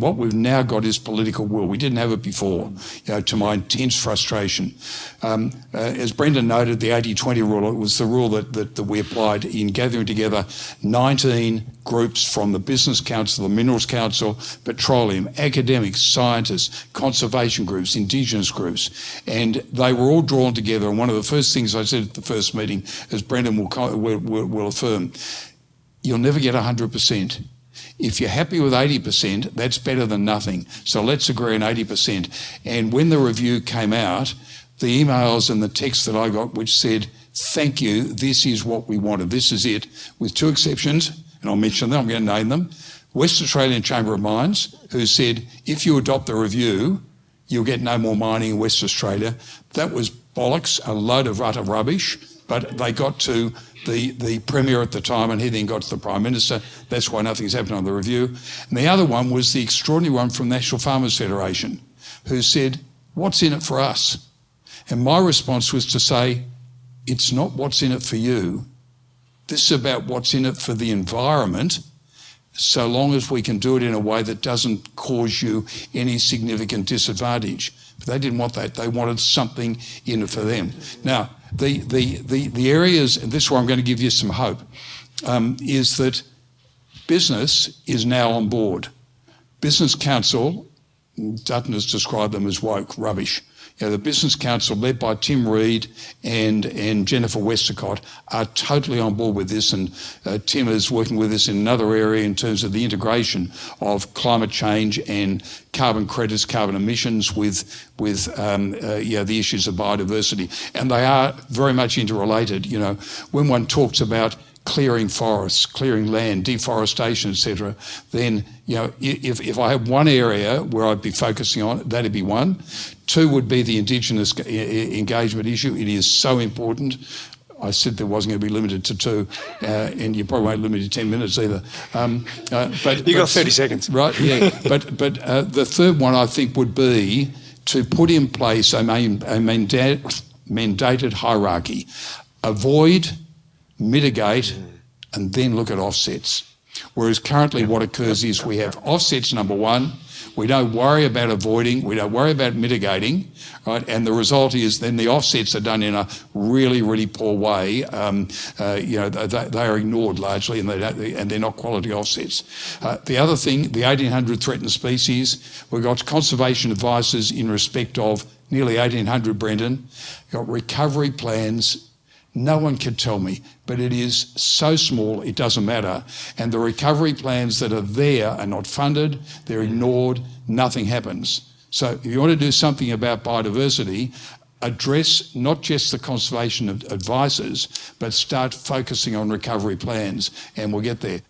What we've now got is political will. We didn't have it before, you know, to my intense frustration. Um, uh, as Brendan noted, the 80-20 rule, it was the rule that, that, that, we applied in gathering together 19 groups from the Business Council, the Minerals Council, petroleum, academics, scientists, conservation groups, Indigenous groups, and they were all drawn together. And one of the first things I said at the first meeting, as Brendan will, will, will, will affirm, you'll never get 100%. If you're happy with 80%, that's better than nothing. So let's agree on 80%. And when the review came out, the emails and the text that I got, which said, thank you, this is what we wanted, this is it, with two exceptions, and I'll mention them, I'm going to name them. West Australian Chamber of Mines, who said, if you adopt the review, you'll get no more mining in West Australia. That was bollocks, a load of utter rubbish, but they got to the, the Premier at the time, and he then got to the Prime Minister. That's why nothing's happened on the review. And the other one was the extraordinary one from National Farmers Federation, who said, what's in it for us? And my response was to say, it's not what's in it for you. This is about what's in it for the environment, so long as we can do it in a way that doesn't cause you any significant disadvantage. But they didn't want that. They wanted something in it for them. Now, the, the, the, the areas, and this is where I'm going to give you some hope, um, is that business is now on board. Business Council, Dutton has described them as woke rubbish. You know, the Business Council, led by Tim Reed and, and Jennifer Westacott, are totally on board with this. And uh, Tim is working with us in another area in terms of the integration of climate change and carbon credits, carbon emissions with, with um, uh, the issues of biodiversity. And they are very much interrelated. You know, when one talks about clearing forests, clearing land, deforestation, etc., then you know if, if I have one area where I'd be focusing on, that'd be one. Two would be the Indigenous engagement issue. It is so important. I said there wasn't going to be limited to two, uh, and you probably won't limit to 10 minutes either. Um, uh, but You got 30 seconds. Right, yeah. but but uh, the third one I think would be to put in place a, main, a mandated hierarchy. Avoid mitigate, and then look at offsets. Whereas currently what occurs is we have offsets number one, we don't worry about avoiding, we don't worry about mitigating, right? And the result is then the offsets are done in a really, really poor way. Um, uh, you know, they, they, are ignored largely and, they and they're not quality offsets. Uh, the other thing, the 1800 threatened species, we've got conservation advices in respect of nearly 1800, Brendan, got recovery plans no one can tell me, but it is so small, it doesn't matter. And the recovery plans that are there are not funded, they're ignored, nothing happens. So if you want to do something about biodiversity, address not just the conservation advisors, but start focusing on recovery plans, and we'll get there.